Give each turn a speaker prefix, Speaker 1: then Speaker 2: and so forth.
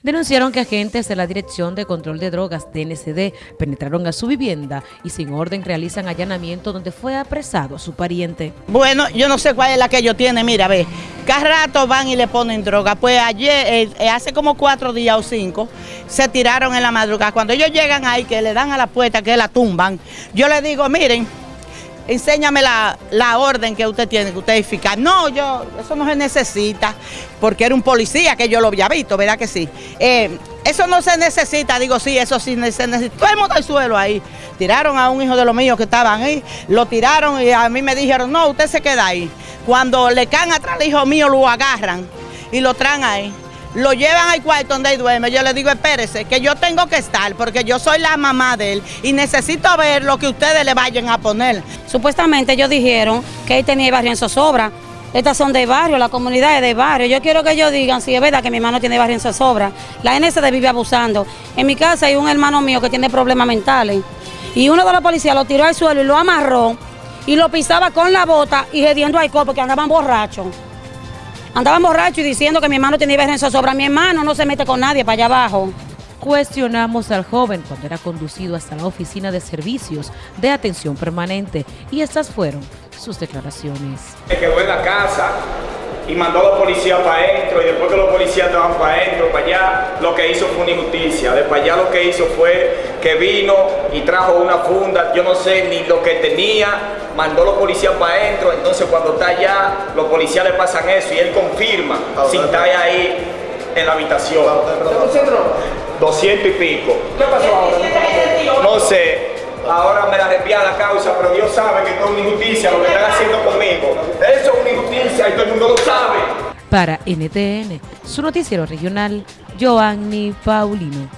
Speaker 1: Denunciaron que agentes de la Dirección de Control de Drogas DNCD penetraron a su vivienda y sin orden realizan allanamiento donde fue apresado su pariente.
Speaker 2: Bueno, yo no sé cuál es la que ellos tienen, mira, ve, cada rato van y le ponen droga. Pues ayer, eh, eh, hace como cuatro días o cinco, se tiraron en la madrugada. Cuando ellos llegan ahí, que le dan a la puerta, que la tumban, yo le digo, miren, enséñame la, orden que usted tiene, que usted es eficaz. No, yo, eso no se necesita, porque era un policía que yo lo había visto, ¿verdad que sí? Eh, eso no se necesita, digo, sí, eso sí se necesita. Todo el mundo al suelo ahí. Tiraron a un hijo de los míos que estaban ahí, lo tiraron y a mí me dijeron, no, usted se queda ahí. Cuando le caen atrás al hijo mío, lo agarran y lo traen ahí lo llevan al cuarto donde duerme. Yo le digo, espérese, que yo tengo que estar porque yo soy la mamá de él y necesito ver lo que ustedes le vayan a poner.
Speaker 3: Supuestamente ellos dijeron que él tenía barrio en zozobra. Estas son de barrio, la comunidad es de barrio. Yo quiero que ellos digan si es verdad que mi hermano tiene barrio en zozobra. La NSD vive abusando. En mi casa hay un hermano mío que tiene problemas mentales. Y uno de los policías lo tiró al suelo y lo amarró y lo pisaba con la bota y hediendo al copo que andaban borrachos. Andaban borrachos y diciendo que mi hermano tenía vergüenza sobre mi hermano, no se mete con nadie para allá abajo.
Speaker 1: Cuestionamos al joven cuando era conducido hasta la oficina de servicios de atención permanente y estas fueron sus declaraciones.
Speaker 4: Se quedó en la casa y mandó a los policías para adentro y después que los policías estaban para adentro, para allá, lo que hizo fue una injusticia. De para allá lo que hizo fue que vino y trajo una funda, yo no sé ni lo que tenía, mandó a los policías para adentro, entonces cuando está allá, los policías le pasan eso y él confirma si está ahí en la habitación. 200 y pico.
Speaker 5: ¿Qué pasó ahora?
Speaker 4: No sé. Ahora me la desvía la causa, pero Dios sabe que esto es una injusticia lo que están haciendo conmigo. Eso es una injusticia y todo el mundo lo sabe.
Speaker 1: Para NTN, su noticiero regional, Joanny Paulino.